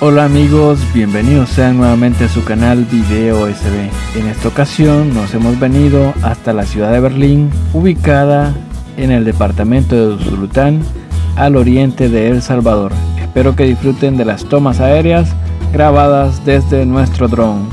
Hola amigos, bienvenidos sean nuevamente a su canal Video SB. En esta ocasión nos hemos venido hasta la ciudad de Berlín, ubicada en el departamento de Usulután, al oriente de El Salvador. Espero que disfruten de las tomas aéreas grabadas desde nuestro drone.